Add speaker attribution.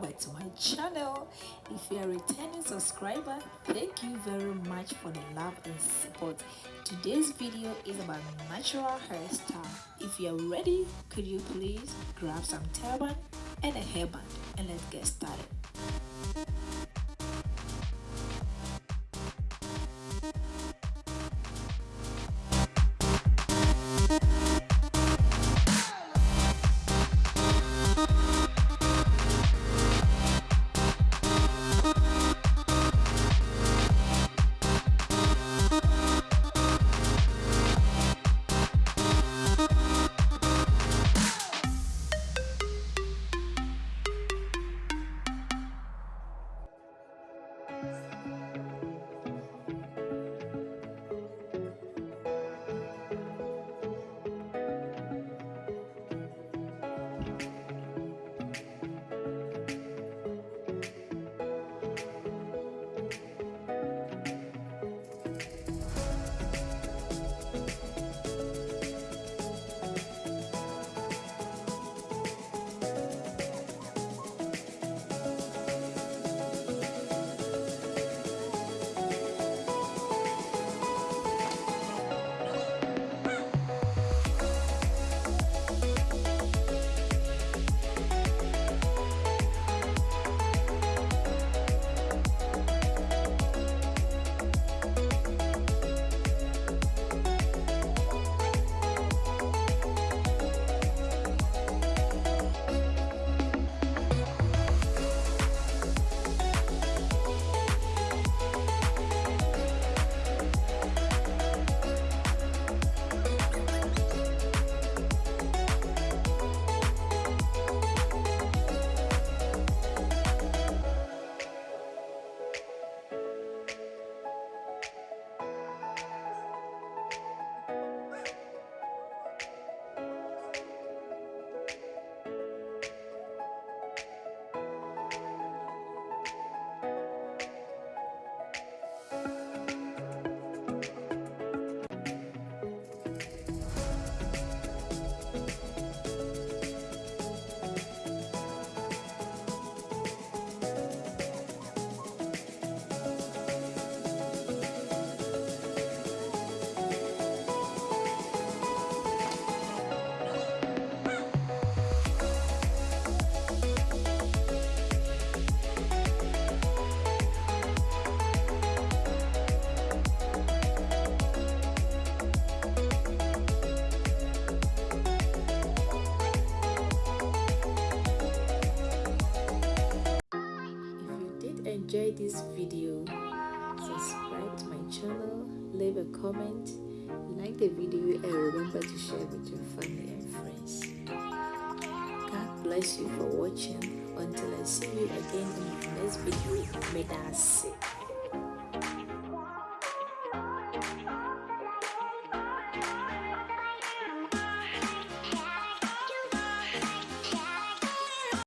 Speaker 1: back to my channel. If you are a returning subscriber thank you very much for the love and support. Today's video is about natural hairstyle. If you are ready could you please grab some turban and a hairband and let's get started enjoyed this video. Subscribe to my channel leave a comment. Like the video and remember to share with your family and friends. God bless you for watching. Until i see you again in the next video may that say